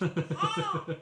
oh!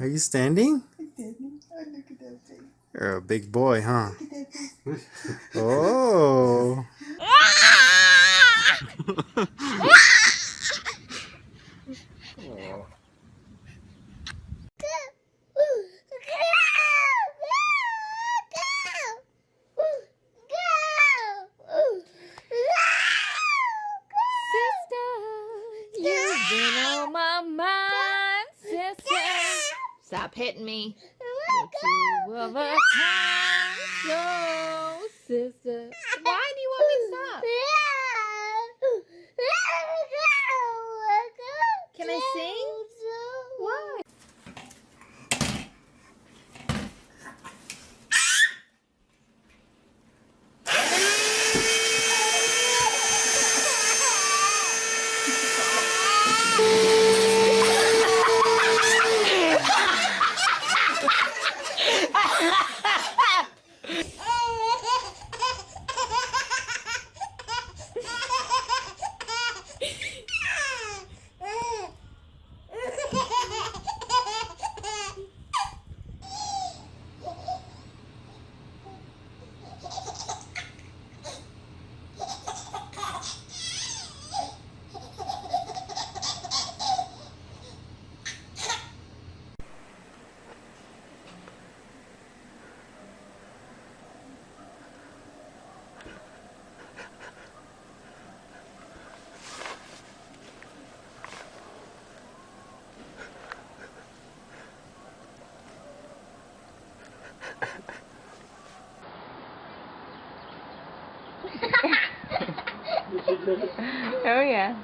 Are you standing? I'm standing. Oh, look at that thing. You're a big boy, huh? oh. Stop hitting me. Welcome. Welcome. No, sister. Why do you want me to stop? oh yeah.